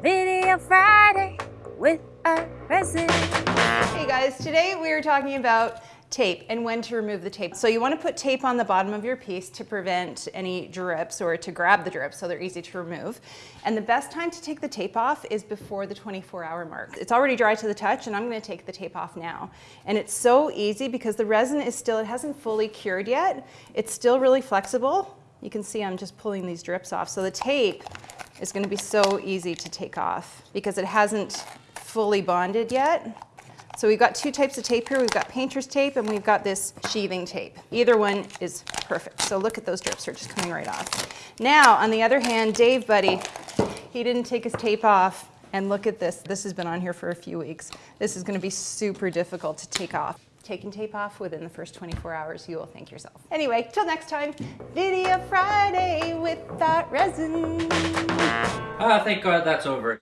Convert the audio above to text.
Video Friday with a resident. Hey guys, today we are talking about tape and when to remove the tape. So you want to put tape on the bottom of your piece to prevent any drips or to grab the drips so they're easy to remove. And the best time to take the tape off is before the 24 hour mark. It's already dry to the touch and I'm going to take the tape off now. And it's so easy because the resin is still, it hasn't fully cured yet. It's still really flexible. You can see I'm just pulling these drips off. So the tape is going to be so easy to take off because it hasn't fully bonded yet. So we've got two types of tape here. We've got painter's tape and we've got this sheathing tape. Either one is perfect. So look at those drips, they're just coming right off. Now, on the other hand, Dave Buddy, he didn't take his tape off and look at this. This has been on here for a few weeks. This is gonna be super difficult to take off. Taking tape off within the first 24 hours, you will thank yourself. Anyway, till next time, Video Friday with ArtResin. Ah, thank God that's over.